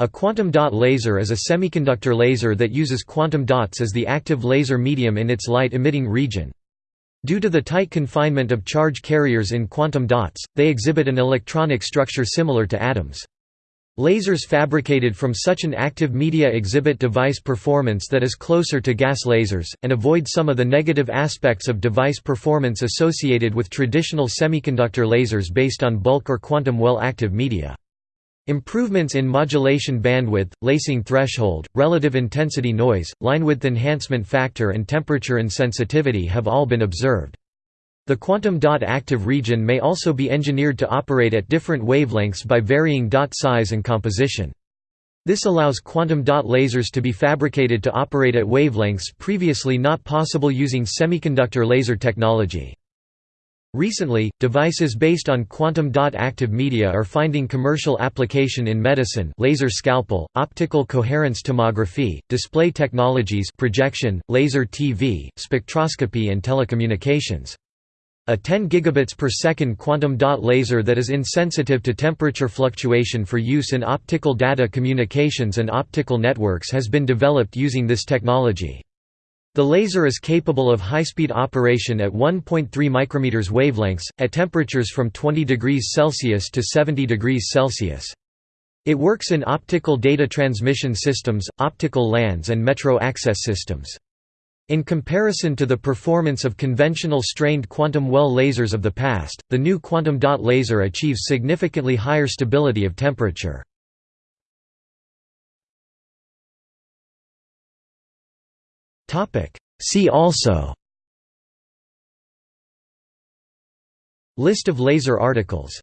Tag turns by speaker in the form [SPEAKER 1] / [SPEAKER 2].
[SPEAKER 1] A quantum dot laser is a semiconductor laser that uses quantum dots as the active laser medium in its light-emitting region. Due to the tight confinement of charge carriers in quantum dots, they exhibit an electronic structure similar to atoms. Lasers fabricated from such an active media exhibit device performance that is closer to gas lasers, and avoid some of the negative aspects of device performance associated with traditional semiconductor lasers based on bulk or quantum well-active media. Improvements in modulation bandwidth, lasing threshold, relative intensity noise, linewidth enhancement factor and temperature insensitivity have all been observed. The quantum dot active region may also be engineered to operate at different wavelengths by varying dot size and composition. This allows quantum dot lasers to be fabricated to operate at wavelengths previously not possible using semiconductor laser technology. Recently, devices based on quantum dot active media are finding commercial application in medicine laser scalpel, optical coherence tomography, display technologies projection, laser TV, spectroscopy and telecommunications. A 10 gigabits per second quantum dot laser that is insensitive to temperature fluctuation for use in optical data communications and optical networks has been developed using this technology. The laser is capable of high-speed operation at 1.3 micrometers wavelengths, at temperatures from 20 degrees Celsius to 70 degrees Celsius. It works in optical data transmission systems, optical LANs and metro access systems. In comparison to the performance of conventional strained quantum well lasers of the past, the new quantum dot laser achieves significantly higher stability of temperature. See also. List of laser articles